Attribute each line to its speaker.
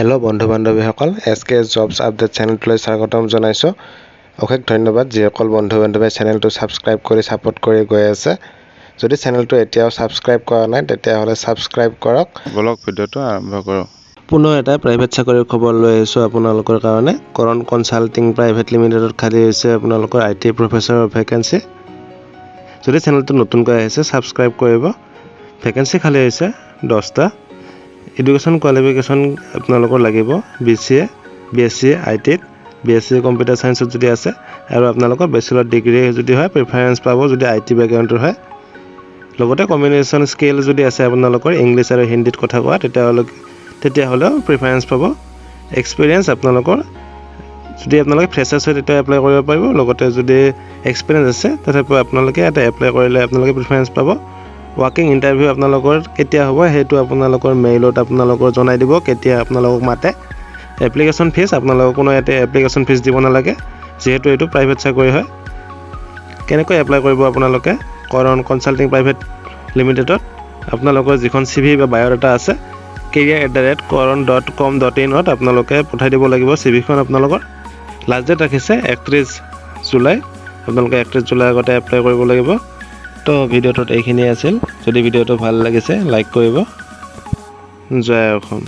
Speaker 1: Hello বন্ধু বান্ধৱীসকল S K S jobs update চেনেলটোলৈ স্বাগতম জনাইছোঁ। অশেষ ধন্যবাদ যিসকল বন্ধু বান্ধৱীয়ে চেনেলটো ছাবস্ক্ৰাইব কৰি ছাপোৰ্ট কৰি গৈ আছে। যদি চেনেলটো এতিয়াও ছাবস্ক্ৰাইব কৰা নাই তেতিয়াহ'লে ছাবস্ক্ৰাইব কৰক।
Speaker 2: বলক ভিডিঅ'টো আৰম্ভ কৰোঁ
Speaker 1: পুনৰ এটা প্ৰাইভেট চাকৰিৰ খবৰ লৈ আহিছোঁ আপোনালোকৰ কাৰণে। কৰণ কনচাল্টিং প্ৰাইভেট লিমিটেডত খালী হৈছে আপোনালোকৰ আই টি প্ৰফেচাৰৰ ভেকেঞ্চি যদি চেনেলটো নতুনকৈ আহিছে ছাবস্ক্ৰাইব কৰিব। ভেকেঞ্চি খালী হৈছে দহটা। এডুকেশ্যন কোৱালিফিকেশ্যন আপোনালোকৰ লাগিব B C A B S C I টিত বি এছ চি কম্পিউটাৰ ছায়েন্সত যদি আছে আৰু আপোনালোকৰ বেচেলৰ ডিগ্ৰী যদি হয় প্ৰিফাৰেঞ্চ পাব যদি আই টি বেকগ্ৰাউণ্ডৰ হয়। লগতে কমিউনিকেশ্যন স্কিল যদি আছে আপোনালোকৰ ইংলিছ আৰু হিন্দীত কথা কোৱা তেতিয়াহ'লে তেতিয়াহ'লেও প্ৰিফাৰেঞ্চ পাব। এক্সপিৰিয়েঞ্চ আপোনালোকৰ যদি আপোনালোকে ফ্ৰেচাৰ্ছ হয় তেতিয়া এপ্লাই কৰিব পাৰিব। লগতে যদি এক্সপিৰিয়েঞ্চ আছে তথাপিও আপোনালোকে ইয়াতে এপ্লাই কৰিলে আপোনালোকে প্ৰিফাৰেঞ্চ পাব। ৱাকিং ইণ্টাৰভিউ আপোনালোকৰ কেতিয়া হ'ব সেইটো আপোনালোকৰ মেইলত আপোনালোকৰ জনাই দিব কেতিয়া আপোনালোকক মাতে। এপ্লিকেশ্যন ফিজ আপোনালোকৰ কোনো ইয়াতে এপ্লিকেশ্যন ফিজ দিব নালাগে যিহেতু এইটো প্ৰাইভেট চাকৰি হয়। কেনেকৈ এপ্লাই কৰিব আপোনালোকে? কৰণ কনচাল্টিং প্ৰাইভেট লিমিটেডত আপোনালোকৰ যিখন চি ভি বা বায়'ডাটা আছে career at the rate Karan dot com dot ইনত আপোনালোকে পঠাই দিব লাগিব চি ভিখন আপোনালোকৰ। লাষ্ট ডেট ৰাখিছে একত্ৰিছ জুলাই আপোনালোকে একত্ৰিছ জুলাই আগতে এপ্লাই কৰিব লাগিব। তো ভিডিঅ'টোত এইখিনিয়ে আছিল। যদি ভিডিঅ'টো ভাল লাগিছে লাইক কৰিব। জয় অসম।